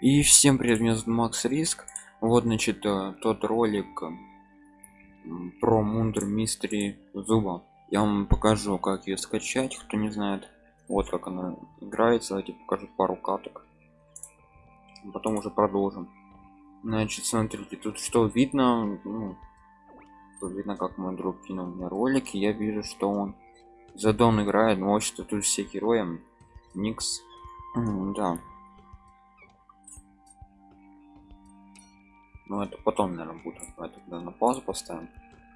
И всем привет, меня зовут Макс Риск. Вот, значит, э, тот ролик про Мундер Мистери Зуба. Я вам покажу, как ее скачать, кто не знает. Вот как она играется. Давайте покажу пару каток. Потом уже продолжим. Значит, смотрите, тут что видно, ну, видно, как мой друг кинул мне ролик, и я вижу, что он задон играет, но что тут все герои. Никс. Да, Ну это потом, наверное, будет. Давай тогда на паузу поставим.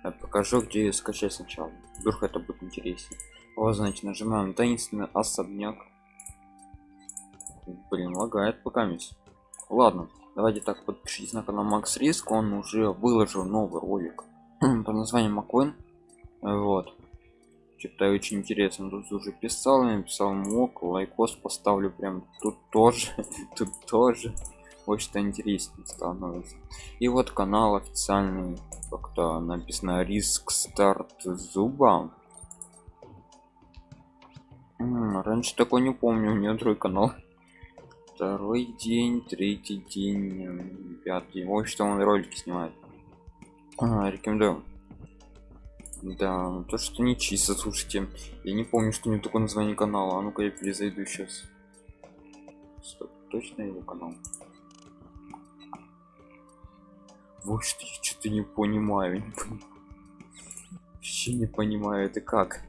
Я покажу, где скачать сначала. Вдруг это будет интереснее. Вот, значит, нажимаем таинственный особняк. Блин, лагает пока мисс. Ладно, давайте так подпишитесь на канал Макс Риск. Он уже выложил новый ролик по названию Маквин. Вот. Что-то очень интересно. Тут уже писал, написал мог, лайкос поставлю прям тут тоже, тут тоже очень интереснее становится. И вот канал официальный как-то написано риск старт зуба раньше такой не помню у нее другой канал. Второй день третий день пятый вот что он ролики снимает. А, рекомендую. Да то что не чисто слушайте. Я не помню что у него такое название канала. А ну-ка я перезайду сейчас Стоп, точно его канал вот я что-то не понимаю, не. Вообще не понимаю, это как?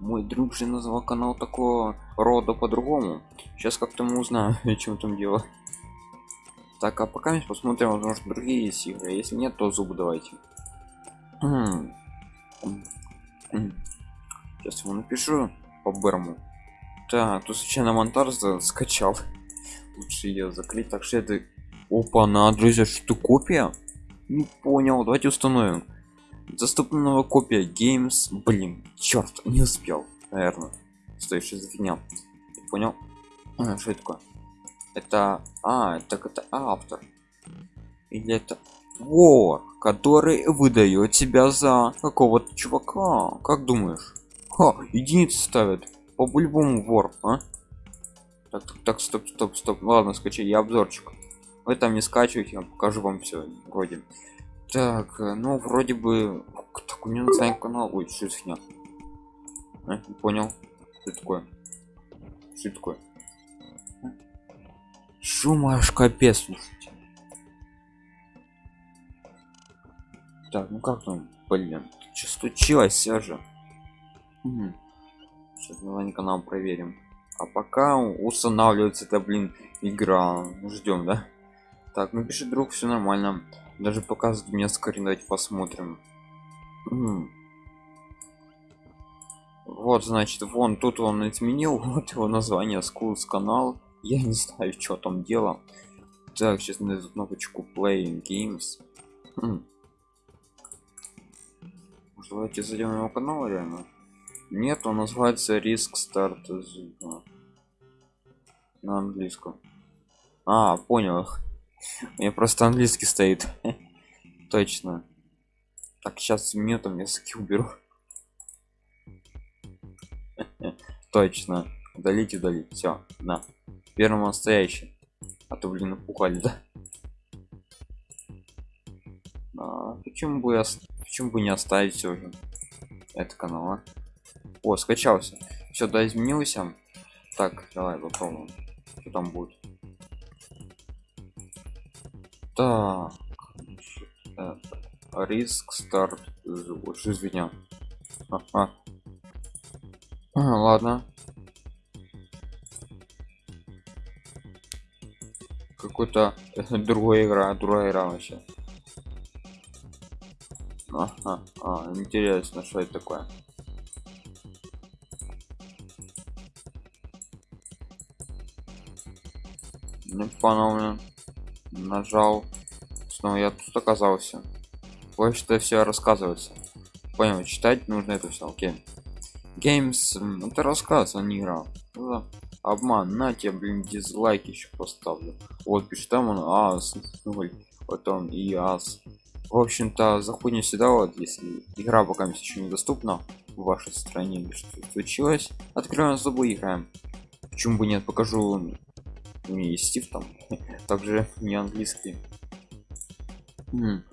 Мой друг же назвал канал такого рода по-другому. Сейчас как-то мы узнаем, чем там дело. Так, а пока мы посмотрим, возможно, другие есть игры. Если нет, то зубы давайте. Сейчас ему напишу по Берму. Так, тут случайно монтаж скачал. Лучше ее закрыть. Так что это Опа, на друзья, что копия? Не понял, давайте установим. Доступна новая копия Games. Блин, черт, не успел, наверное. Стой, что за фигня? Понял? А, что это такое? Это, а, так это автор. Или это вор, который выдает себя за какого-то чувака. Как думаешь? Ха, единицы ставят. По-любому вор, а? Так, так, так, стоп, стоп, стоп. Ладно, скачай, я обзорчик вы там не скачивайте я покажу вам все вроде. Так э, ну вроде бы так у меня название канал ой что фигня а, не понял. Что такое? Что такое? Шум аж капец слушайте. Так ну как там блин что случилось все же сейчас название канала проверим. А пока устанавливается это блин игра. Ждем да так, ну пишет друг, все нормально. Даже показывает мне скорее, давайте посмотрим. Вот, значит, вон тут он изменил, вот его название Schools канал. Я не знаю, что там дело. Так, сейчас найду кнопочку Playing Games. Хм. Может, давайте зайдем его канал реально? Нет, он называется Risk Start на английском. А, понял. Меня просто английский стоит. Точно. Так, сейчас мне там языки уберу. Точно. Удалить, удалить. Все, на. Первый настоящий. А то, блин, напугали, да? А, почему бы я почему бы не оставить все же это канал а? о скачался все да изменился так давай попробуем что там будет так риск старт больше извиня ага. а, ладно какой-то другая игра другая игра вообще ага. а, интересно что это такое не понял нажал снова я тут оказался. Вот что все рассказывается. Понял читать нужно это все окей. Games это рассказ а не игра. Да. обман на тебе блин дизлайк еще поставлю. Вот пишет там он ас потом и ас. В общем-то заходим сюда вот если игра пока еще недоступна в вашей стране что случилось открываем зубы играем. Почему бы нет покажу не стив там также не английский. М,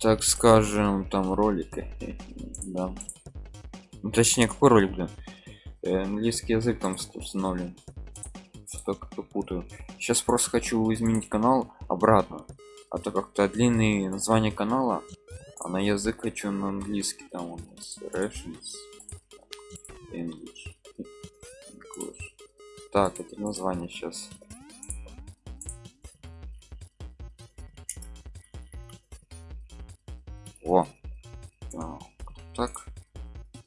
так скажем там ролики да. Ну, точнее какой ролик да Э, английский язык там установлен. Что как-то путаю. Сейчас просто хочу изменить канал обратно. А то как-то длинные название канала а на язык хочу на английский там у нас Russians, English, English. так это название сейчас О. Так, так.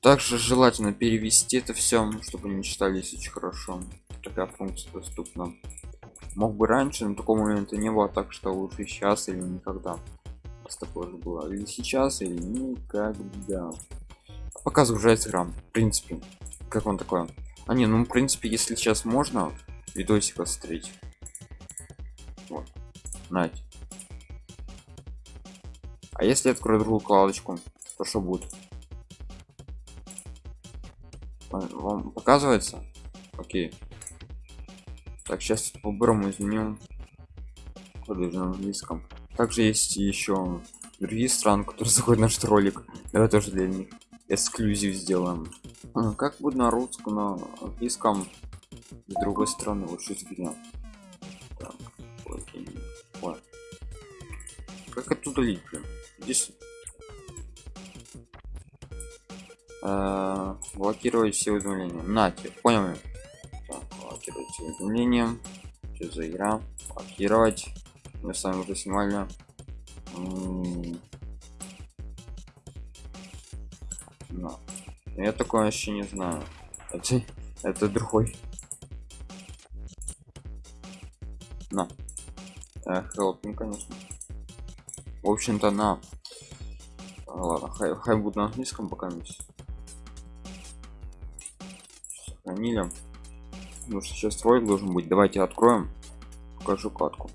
Также желательно перевести это все чтобы не читались очень хорошо. Такая функция доступна. Мог бы раньше но такого момента не было так что лучше сейчас или никогда. С такое же было. Или сейчас или никогда. Пока загружается игра в принципе. Как он такое а не ну в принципе если сейчас можно видосик посмотреть вот. Нать. А если я открою другую кладочку то что будет? Вам показывается? Окей. Так сейчас по-бырому изменим коды на английском. Также есть еще другие страны которые заходят наш ролик. Давай тоже для них эксклюзив сделаем. А, как будет на русском на английском? С другой стороны вот что как это удалить блин здесь Э, блокировать все уведомления. Нате понял блокировать все уведомления. Что за игра? Блокировать. Мы с вами уже снимали. На. я такое вообще не знаю. Это, это другой. На. Э, helping, конечно в общем-то на А, ладно хай, хай будет на английском пока сохранили. Ну что сейчас ролик должен быть. Давайте откроем покажу катку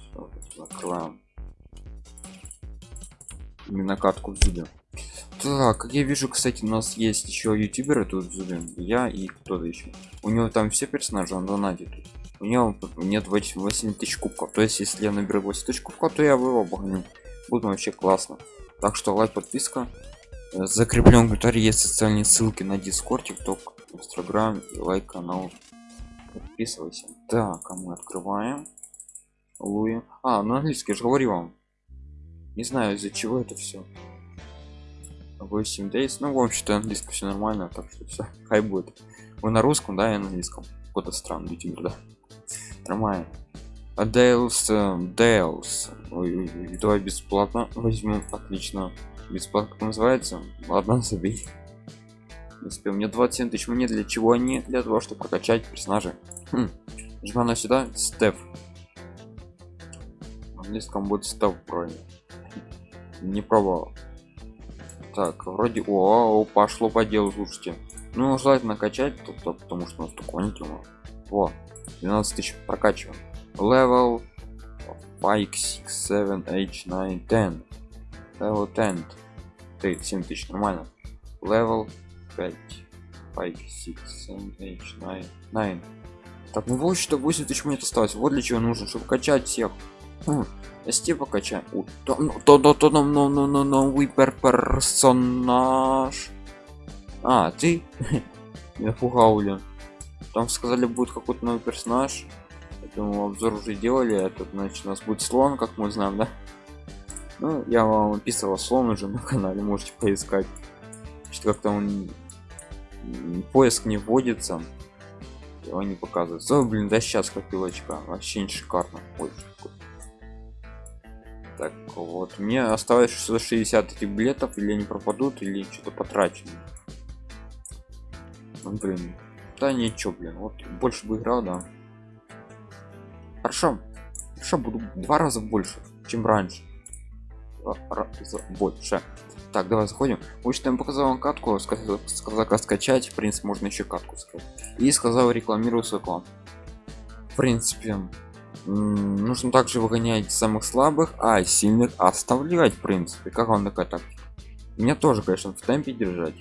Всё, закрываем именно катку в зубе. Так как я вижу кстати у нас есть еще ютуберы тут зубе я и кто-то еще у него там все персонажи он донатит у него нет 8 тысяч кубков. То есть если я наберу 8 тысяч кубков то я его обгоню. Будет вообще классно. Так что лайк подписка. Э, закреплен комментарий есть социальные ссылки на дискорд тикток инстаграм лайк канал. Подписывайся. Так а мы открываем. Луи. а на английский я же говорил вам. Не знаю из-за чего это все 8 days. Ну в общем-то английский все нормально так что все хай будет. Вы на русском да и на английском. Какой-то странный ютубер да нормально а Дейлс, Дейлс. Ой, ой, давай бесплатно возьмем. Отлично. Бесплатно как называется? Ладно, забей. Не успел. Мне 27 тысяч монет. Для чего они? Для того, чтобы прокачать персонажей. Хм. Жмем на сюда. Стеф. На английском будет стеф правильно. Не пробовал. Так, вроде о, о, пошло по делу, слушайте. Ну, желательно качать, то, то, потому что у нас такое не. Во, 12 тысяч прокачиваем. Level 5, 6, 7, 8, 9, 10. Level 10. Ты 7 тысяч, нормально. Level 5, 5, 6, 7, 8, 9, 9. Так, ну вот что 8 тысяч монет осталось. Вот для чего нужно, чтобы качать всех. Хм, Если покачаем. О, то, ну, то, то, то, ну, ну, ну, ну, новый пер- персонаж. А, ты? Напугал, блин. Там сказали, будет какой-то новый персонаж. Поэтому обзор уже делали. Этот, значит, у нас будет слон, как мы знаем, да? Ну, я вам описывал слон уже на канале, можете поискать. Что как-то он поиск не вводится. Его не показывается. О, блин, да сейчас копилочка. Вообще не шикарно. Ой. Так, вот. Мне осталось 660 этих билетов, или они пропадут, или что-то потрачено. Ну, блин. Да ничего, блин. Вот больше бы играл, да. Хорошо. Хорошо, буду два раза больше, чем раньше. Раза больше. Так, давай заходим. Общем, я показал вам катку, сказал, сказал скачать. В принципе, можно еще катку сказать. И сказал рекламирую свой клан. В принципе, нужно также выгонять самых слабых, а сильных оставлять, в принципе. Как вам такая тактика? Меня тоже, конечно, в темпе держать.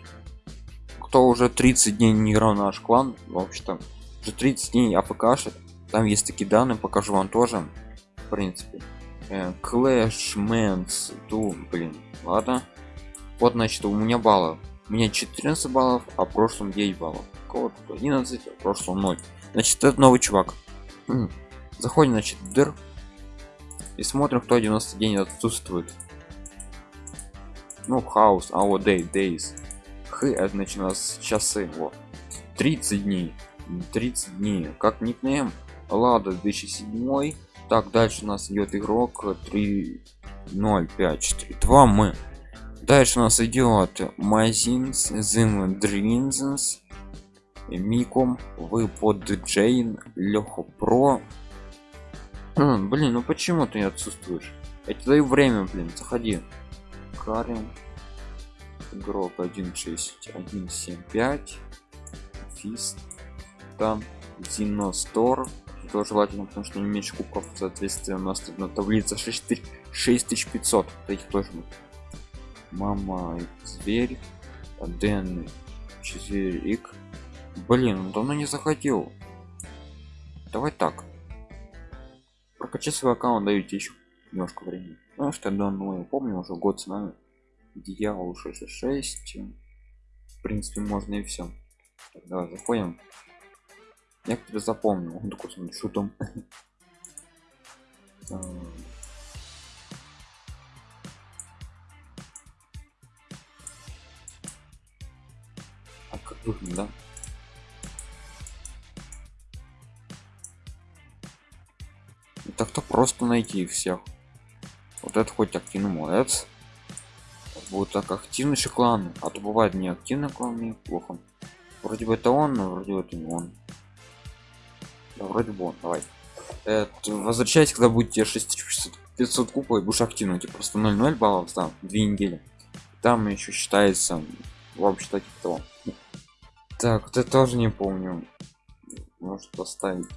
Кто уже 30 дней не играл в наш клан, вообще-то. Уже 30 дней афкшит. Там есть такие данные покажу вам тоже в принципе. Clash Mans ту блин ладно. Вот значит у меня баллов. У меня 14 баллов а в прошлом 9 баллов. Кого 11 а в прошлом 0 значит это новый чувак. Заходим значит дыр. И смотрим кто 90 дней отсутствует. Ну хаус а вот day days х это начиналось часы вот 30 дней. 30 дней. Как никнейм. Лада 2007 так дальше у нас идет игрок. 3 0 5 4 2 мы. Дальше у нас идет магазинс зим дринзенс миком вы под джейн легко про. Блин ну почему ты отсутствуешь? Я тебе даю время блин заходи. Карен игрок 16175 фист там Зиностор то желательно потому что не меньше кубков соответственно у нас тут на таблице 6500 этих тоже мама зверь дэн 4 ик блин он давно не заходил. Давай так. Прокачай свой аккаунт даете еще немножко времени. Ну что давно я помню уже год с нами дьявол 66 в принципе можно и все давай заходим. Я тебя запомнил. Он такой смотри, что там а как выглядит да? Так-то просто найти всех. Вот это хоть активный молодец вот так активный клан а то бывает не активный клан мне плохо. Вроде бы это он но вроде бы это не он. Да, вроде бы он давай. Это, возвращайтесь когда будете 6500 купа и будешь активно типа просто 0,0 баллов там две недели. Там еще считается вообще типа так это тоже не помню. Может поставить.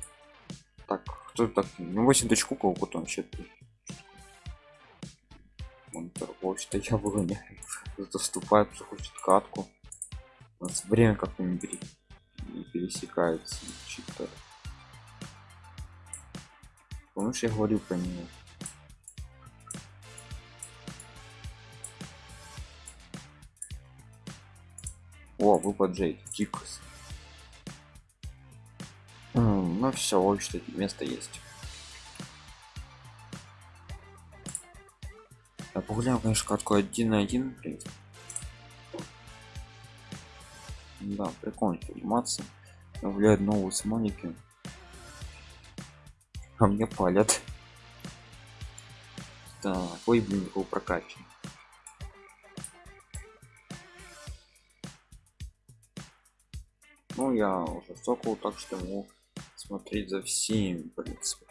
Так кто так? Ну 8 тысяч кукол потом вообще он торговец-то я выгоняю кто вступает кто хочет катку. У нас время как-то не, пере... не пересекается читер помнишь я говорил про него о выпад джейд тикус ну все в общем место есть погуляем конечно катку один на один да прикольно анимация влияет новые смоники а мне палят. Так ой блин был прокачан ну я уже сокол так что могу смотреть за всеми в принципе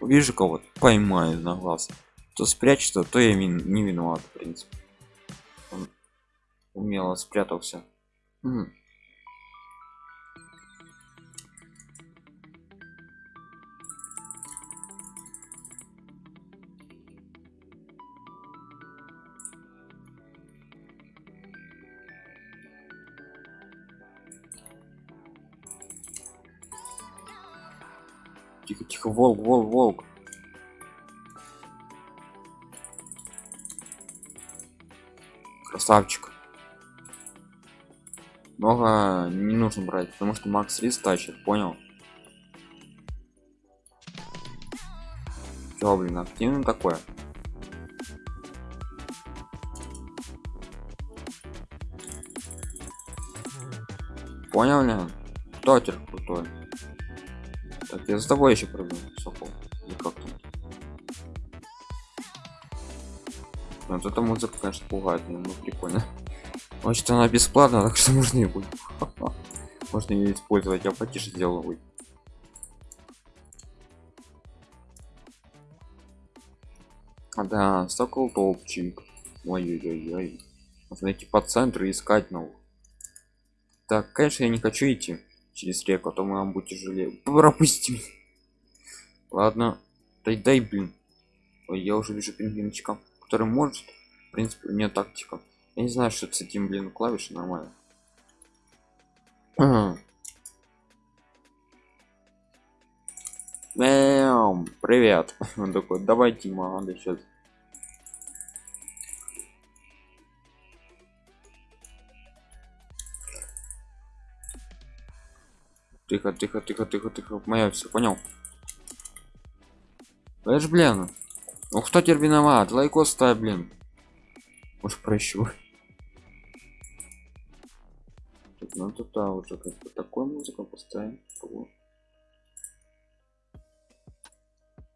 вижу кого-то поймаю на глаз то спрячется то я не виноват в принципе. Он умело спрятался. М Тихо, тихо, волк, волк, волк. Красавчик. Много не нужно брать, потому что Макс Рис тащит, понял? Чё, блин, активно такое? Понял ли? Тотер крутой. Так, я за тобой еще прыгну, Сокол. Вот эта музыка, конечно, пугает, но прикольно. Значит, она бесплатна, так что можно ее будет. Можно ее использовать, я потише сделал. А да, сокол топчик. Ой-ой-ой. Можно найти по центру и искать новых. Так, конечно, я не хочу идти через реку, а то мы вам будет тяжелее. Пропусти. Ладно. Дай, дай, блин. Ой, я уже вижу пингвинчика, который может. В принципе, у меня тактика. Я не знаю, что с этим, блин, клавиши нормально. Эм, привет. Он такой, давай, Тима, надо сейчас. Тихо, тихо, тихо, тихо, тихо. Моя все понял. Ж, блин. Ну кто теперь виноват? Лайкос ставь, блин. Уж прощу. Ну тут да, уже как бы такой музыку поставим.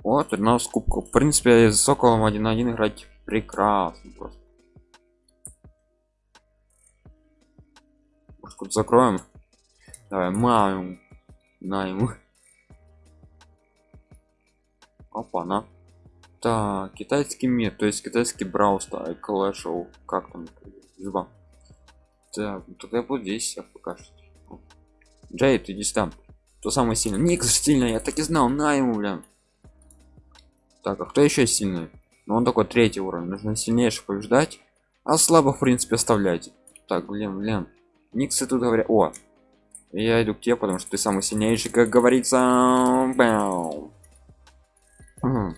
Вот, у нас кубка. В принципе, с Соколом один на один играть прекрасно просто. Может, тут закроем? Давай, маю. На. Опа, на. Так, китайский мир, то есть китайский брауста, клэшоу, как там, зуба. Так, ну тогда буду здесь я пока что. Джей, ты иди там. То самое сильное. Никс сильный, я так и знал, на ему, блин. Так, а кто еще сильный? Ну он такой третий уровень, нужно сильнейших побеждать, а слабых в принципе оставлять. Так, блин, блин. Никсы тут говорят, о, я иду к тебе, потому что ты самый сильнейший, как говорится. Угу.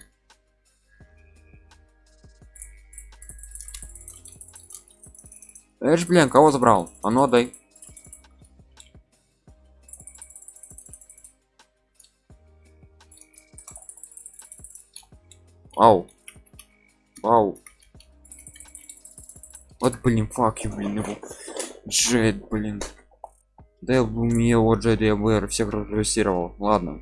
Эш, блин, кого забрал? А ну дай. Ау. Ау. Вот, блин, фак, блин, его. Джет, блин. Да я бы мне вот Джеди АБР всех режиссировал. Ладно.